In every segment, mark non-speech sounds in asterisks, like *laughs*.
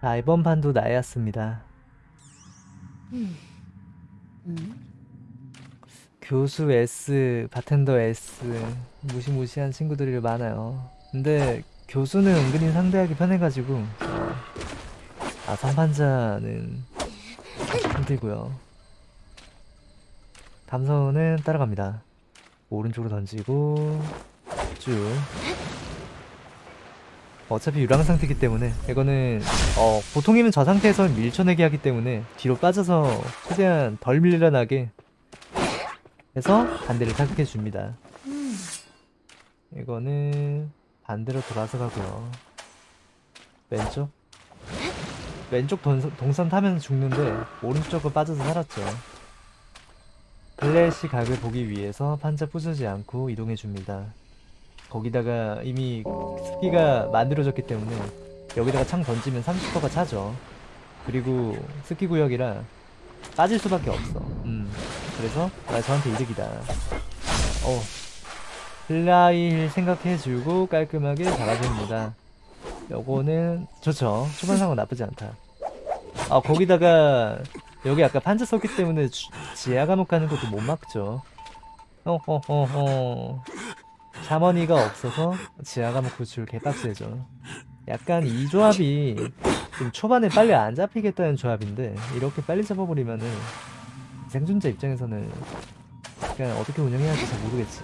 자, 이번 판도 나였습니다. 교수 S, 바텐더 S, 무시무시한 친구들이 많아요. 근데 교수는 은근히 상대하기 편해가지고, 어, 아, 선판자는 힘들고요. 담선은 따라갑니다. 오른쪽으로 던지고, 쭉. 어차피 유랑 상태이기 때문에 이거는 어 보통이면 저 상태에서 밀쳐내기 하기 때문에 뒤로 빠져서 최대한 덜 밀려나게 해서 반대를 타격해 줍니다. 이거는 반대로 돌아서 가고요. 왼쪽 왼쪽 동선, 동선 타면 죽는데 오른쪽으로 빠져서 살았죠. 플래시 각을 보기 위해서 판자 부수지 않고 이동해 줍니다. 거기다가 이미 습기가 만들어졌기 때문에 여기다가 창 던지면 30%가 차죠. 그리고 습기 구역이라 빠질 수밖에 없어. 음. 그래서 나 저한테 이득이다. 어. flywheel 생각해주고 깔끔하게 잡아줍니다. 요거는 좋죠. 초반 상황 나쁘지 않다. 아 거기다가 여기 아까 판자 썼기 때문에 주- 지하 감옥 가는 것도 못 막죠. 어허허허. 샤머니가 없어서 감옥 구출 개빡세죠. 약간 이 조합이 좀 초반에 빨리 안 잡히겠다는 조합인데 이렇게 빨리 잡아버리면은 생존자 입장에서는 그냥 어떻게 운영해야 할지 잘 모르겠지.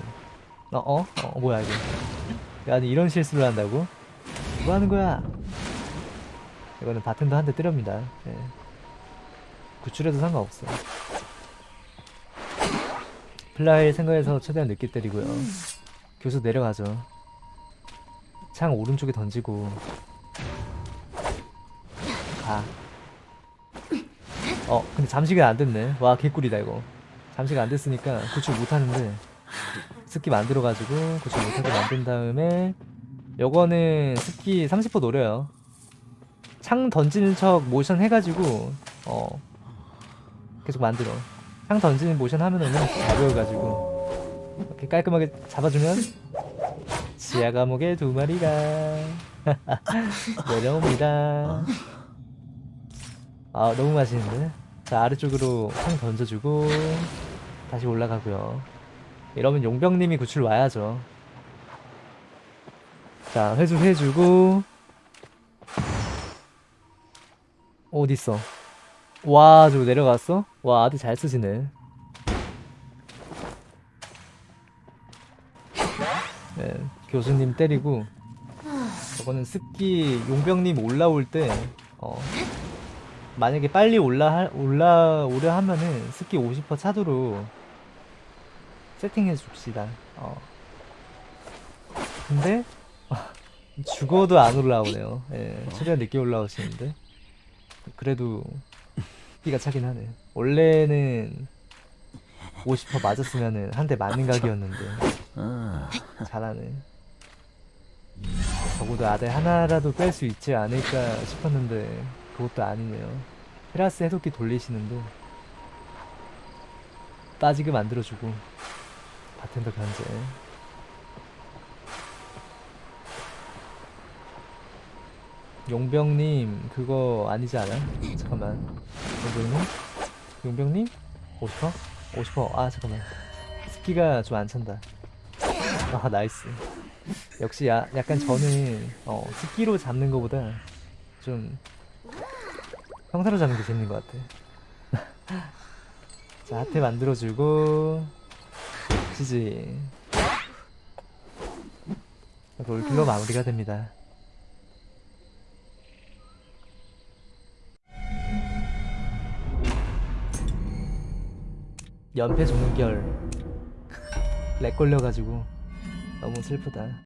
어? 어? 어 뭐야 이거. 아니 이런 실수를 한다고? 뭐 하는 거야? 이거는 바텐더 한 대 때립니다. 예. 구출해도 상관없어. fly 생각해서 최대한 늦게 때리고요. 교수 내려가죠. 창 오른쪽에 던지고 가. 어, 근데 잠시가 안 됐네. 와, 개꿀이다 이거. 잠시가 안 됐으니까 구출 못 하는데 습기 만들어가지고 구출 못하게 만든 다음에 요거는 습기 30% 노려요. 창 던지는 척 모션 해가지고 어 계속 만들어. 창 던지는 모션 하면은 가벼워가지고 이렇게 깔끔하게 잡아주면 지하 감옥의 두 마리가 *laughs* 내려옵니다. 아 너무 맛있는데? 자 아래쪽으로 창 던져주고 다시 올라가고요. 이러면 용병님이 구출 와야죠. 자 회수 해주고 어딨어? 와 저거 내려갔어? 와 아들 잘 쓰시네. 네, 교수님 때리고 저거는 습기 용병님 올라올 때 어, 만약에 빨리 올라 올라오려 하면은 습기 50% 차도로 세팅해 줍시다. 어. 근데 *laughs* 죽어도 안 올라오네요. 예, 최대한 늦게 올라오시는데 그래도 습기가 차긴 하네. 원래는 50% 맞았으면은 한 대 맞는 각이었는데 잘하네. 적어도 아들 하나라도 뺄 수 있지 않을까 싶었는데 그것도 아니네요. 테라스 해독기 돌리시는데 빠지게 만들어주고 바텐더 견제. 용병님 그거 아니지 않아? 잠깐만 용병님? 용병님? 50%? 50%? 아 잠깐만 스키가 좀 안 찬다 아 나이스. 역시 야, 약간 저는 어, 스키로 잡는 것보다 좀 형사로 잡는 게 재밌는 것 같아. *laughs* 자 하트 만들어주고 지지. 롤킬로 마무리가 됩니다. 연패 종결. 렉 걸려가지고 너무 슬프다